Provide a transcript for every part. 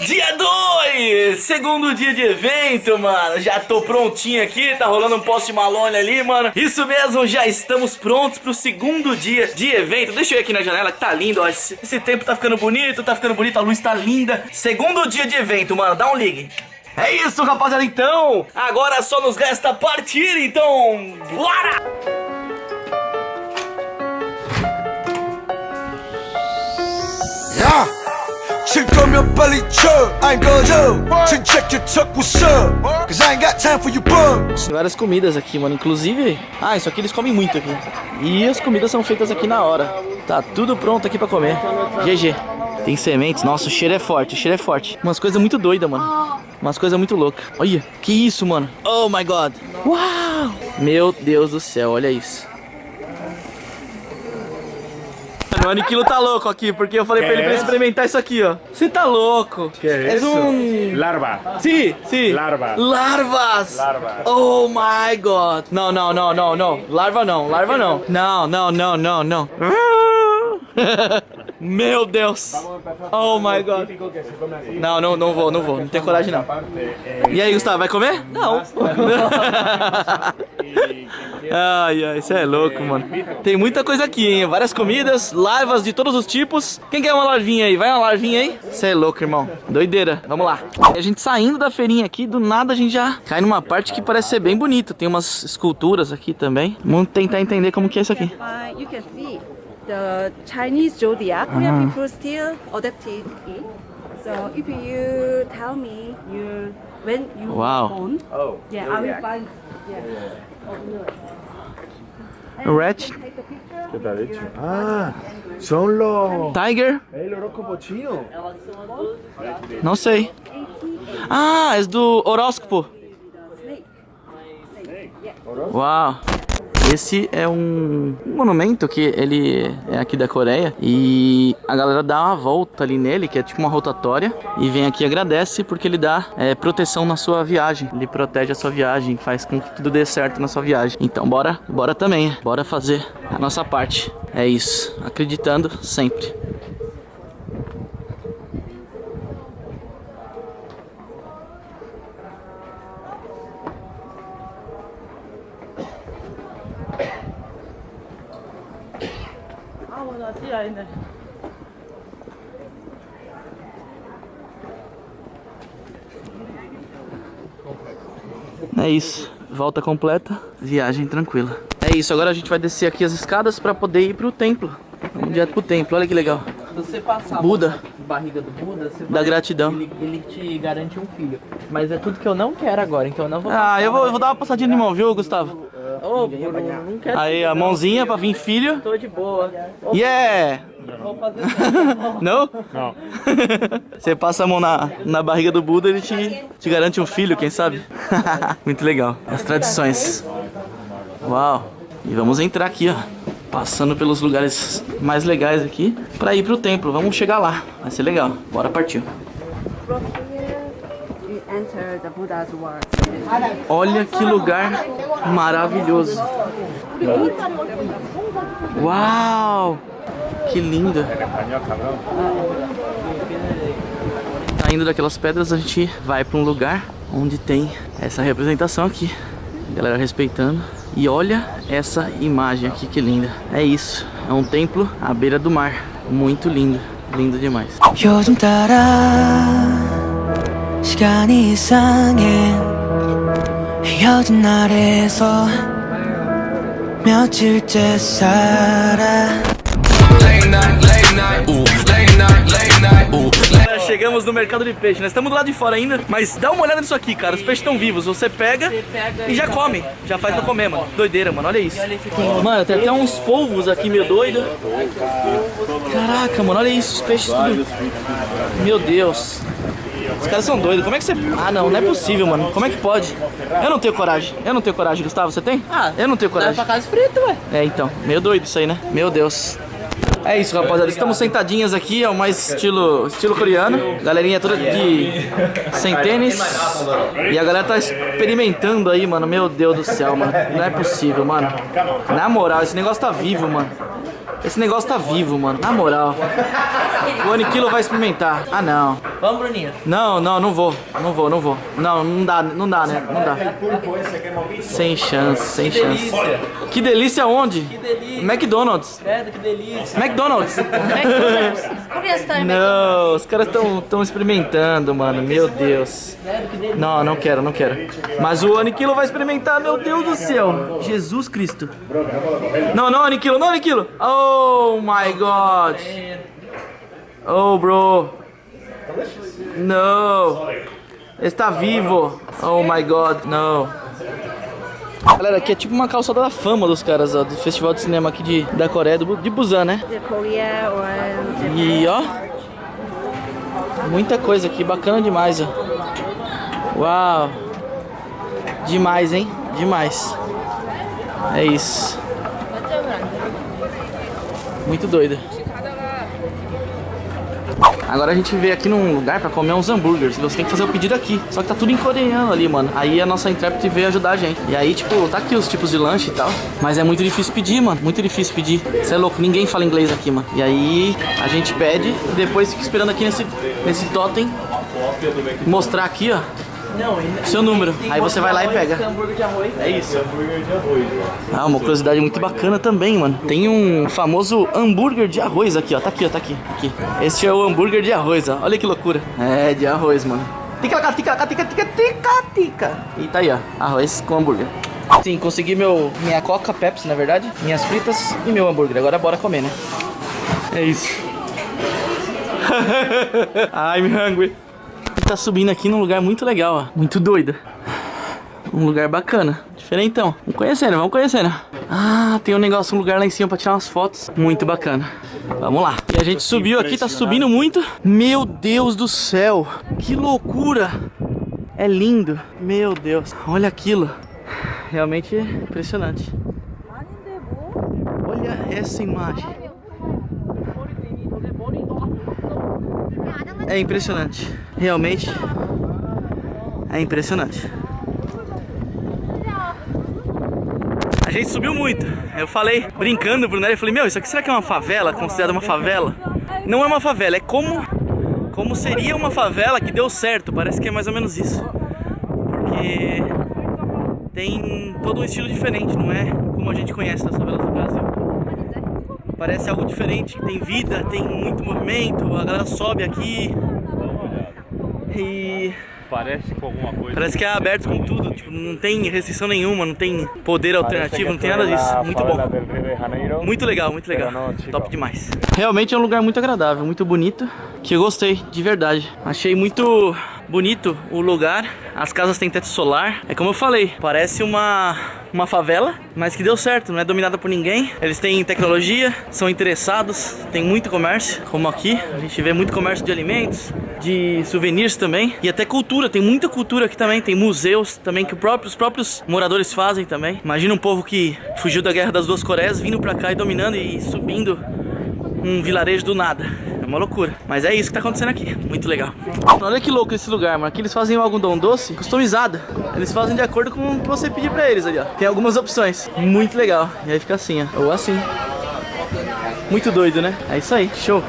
Dia 2! Segundo dia de evento, mano. Já tô prontinho aqui, tá rolando um post Malone ali, mano. Isso mesmo, já estamos prontos pro segundo dia de evento. Deixa eu ir aqui na janela que tá lindo, ó. Esse, esse tempo tá ficando bonito, tá ficando bonito, a luz tá linda. Segundo dia de evento, mano. Dá um ligue. É isso, rapaziada, então. Agora só nos resta partir, então. Bora! 야! 칠 거면 빨리 쳐 I ain't gonna 진짜 개척 what's up Cause I ain't got time for you bums Tem várias comidas aqui, mano. Inclusive... Ah, isso aqui eles comem muito aqui. E as comidas são feitas aqui na hora. Tá tudo pronto aqui pra comer. GG. Tem sementes. Nossa, o cheiro é forte. O cheiro é forte. Umas coisas muito doidas, mano. Umas coisas muito loucas. Olha, que isso, mano. Oh, my God. Uau! Meu Deus do céu, olha isso. O Aniquilo tá louco aqui, porque eu falei pra ele pra experimentar isso aqui, ó. Você tá louco. ¿Qué es Es eso? um... Larva. Sim, sim. Larva. Larvas. Larvas. Oh my god. Não, não, não, não, não. Larva não, larva não. Não, não, não, não, não. Meu Deus. Oh my god. Não, não, não vou, não vou. Não tenho coragem não. E aí, Gustavo, vai comer? Não. Ai, ai, isso é louco, mano. Tem muita coisa aqui, hein? Várias comidas, larvas de todos os tipos. Quem quer uma larvinha aí? Vai uma larvinha aí? Você é louco, irmão. Doideira. Vamos lá. A gente saindo da feirinha aqui, do nada a gente já cai numa parte que parece ser bem bonita. Tem umas esculturas aqui também. Vamos tentar entender como que é isso aqui. Uh, you can the Chinese zodiac. Korean people still adapted it. So if you tell me you when you Wow. were born, Oh. yeah, I will find. Yeah. Rat, Take the picture. ¿Qué te ha? Ah, son los... tiger, El horóscopo chino. não sei. Ah, é do horóscopo. Snake. Esse é um monumento que ele é aqui da Coreia e a galera dá uma volta ali nele, que é tipo uma rotatória, e vem aqui e agradece porque ele dá é, proteção na sua viagem. Ele protege a sua viagem, faz com que tudo dê certo na sua viagem. Então bora, bora também, bora fazer a nossa parte. É isso, acreditando sempre. É isso, volta completa, viagem tranquila. É isso, agora a gente vai descer aqui as escadas pra poder ir pro templo. Vamos direto pro templo, olha que legal. Se você passar Buda. a barriga do Buda, você Da vai- gratidão. Ele, ele te garante um filho. Mas é tudo que eu não quero agora, então eu não vou Ah, eu vou, eu vou dar uma passadinha de mão, viu, Gustavo? Ô, Bruno, não quero. Aí, a mãozinha pra vir filho. Tô de boa. Yeah! Fazer Não? Não. Você passa a mão na, na barriga do Buda, ele te, te garante um filho, quem sabe? Muito legal. As tradições. Uau. E vamos entrar aqui, ó. Passando pelos lugares mais legais aqui pra ir pro templo. Vamos chegar lá. Vai ser legal. Bora partir. Olha que lugar maravilhoso. Uau! Que lindo. Español, cabrón. Saindo daquelas pedras, a gente vai para um lugar onde tem essa representação aqui. Galera respeitando. E olha essa imagem aqui, que linda. É isso, é um templo à beira do mar. Muito lindo, lindo demais. 요즘 따라 시간이 이상해 헤어진 날에서 며칠째 살아 Chegamos no mercado de peixe. Nós estamos do lado de fora ainda, mas dá uma olhada nisso aqui, cara. Os peixes estão vivos. Você pega e já come. Já faz pra comer, mano. Doideira, mano. Olha isso. Mano, tem até uns polvos aqui, meio doido. Caraca, mano. Olha isso. Os peixes tudo. Meu Deus. Os caras são doidos. Como é que você. Ah, não, não é possível, mano. Como é que pode? Eu não tenho coragem. Eu não tenho coragem, Gustavo. Você tem? Ah, eu não tenho Leva coragem. pra casa frito, ué. É, então. Meio doido isso aí, né? Meu Deus. É isso, rapaziada. Estamos sentadinhas aqui, é o mais estilo, estilo coreano. Galerinha toda de sem tênis. E a galera tá experimentando aí, mano. Meu Deus do céu, mano. Não é possível, mano. Na moral, esse negócio tá vivo, mano. Esse negócio tá vivo, mano. Na moral. O Aniquilo vai experimentar. Ah, não. Vamos, Bruninho. Não, não, não vou. Não vou, não vou. Não, não dá, não dá, né? Não dá. Sem chance, sem chance. delícia. Que delícia onde? Que delícia. McDonald's. Credo, que delícia. McDonald's. Korea style Não, os caras estão tão experimentando, mano. Meu Deus. Não, não quero, não quero. Mas o Aniquilo vai experimentar, meu Deus do céu. Jesus Cristo. Não, não, Aniquilo, não, Aniquilo. Oh my God. Oh, bro. No. Está vivo. Oh my God, no. Galera, aqui é tipo uma calçada da fama dos caras, ó, do festival de cinema aqui de, da Coreia, do, de Busan, né? E ó, muita coisa aqui, bacana demais, ó. Uau, demais, hein? Demais. É isso. Muito doido. Agora a gente veio aqui num lugar pra comer uns hambúrgueres. Você tem que fazer o pedido aqui. Só que tá tudo em coreano ali, mano. Aí a nossa intérprete veio ajudar a gente. E aí, tipo, tá aqui os tipos de lanche e tal. Mas é muito difícil pedir, mano. Muito difícil pedir. Você é louco, ninguém fala inglês aqui, mano. E aí a gente pede e depois fica esperando aqui nesse, nesse totem. Mostrar aqui, ó. Não, Seu número. Aí você vai lá e arroz, pega. tem hambúrguer de arroz. É isso. Ah, uma curiosidade muito bacana também, mano. Tem um famoso hambúrguer de arroz aqui, ó. Tá aqui, ó. Tá aqui. aqui. Esse é o hambúrguer de arroz, ó. Olha que loucura. É, de arroz, mano. Tica, tica, tica, tica, tica, tica, tica. E tá aí, ó. Arroz com hambúrguer. Sim, consegui meu, minha coca, Pepsi, na verdade. Minhas fritas e meu hambúrguer. Agora bora comer, né? É isso. I'm hungry. Tá subindo aqui num lugar muito legal, ó. Muito doido. Um lugar bacana. Diferentão. Vamos conhecendo, vamos conhecendo. Ah, tem um negócio, um lugar lá em cima pra tirar umas fotos. Muito bacana. Vamos lá. E a gente subiu aqui, tá subindo muito. Meu Deus do céu. Que loucura. É lindo. Meu Deus. Olha aquilo. Realmente impressionante. Olha essa imagem. É impressionante. Realmente é impressionante. A gente subiu muito. Eu falei, brincando pro Nery, eu falei, meu, isso aqui será que é uma favela? Considerada uma favela? Não é uma favela, é como como seria uma favela que deu certo. Parece que é mais ou menos isso. Porque tem todo um estilo diferente, não é como a gente conhece das favelas do Brasil. Parece algo diferente, tem vida, tem muito movimento, a galera sobe aqui. E Parece com alguma coisa. parece que é aberto com tudo, tipo, não tem restrição nenhuma, não tem poder alternativo, não tem nada disso. Muito bom. Muito legal, muito legal. Top demais. Realmente é um lugar muito agradável, muito bonito, que eu gostei, de verdade. Achei muito bonito o lugar. As casas têm teto solar. É como eu falei, parece uma uma favela, mas que deu certo, não é dominada por ninguém. Eles têm tecnologia, são interessados, tem muito comércio, como aqui. A gente vê muito comércio de alimentos, de souvenirs também e até cultura. Tem muita cultura aqui também, tem museus também que os próprios moradores fazem também. Imagina um povo que fugiu da guerra das duas Coreias, vindo pra cá e dominando e subindo um vilarejo do nada. Uma loucura. Mas é isso que tá acontecendo aqui. Muito legal. Olha que louco esse lugar, mano. Aqui eles fazem o algodão doce customizado. Eles fazem de acordo com o que você pedir pra eles ali, ó. Tem algumas opções. Muito legal. E aí fica assim, ó. Ou assim. Muito doido, né? É isso aí. Show.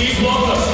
É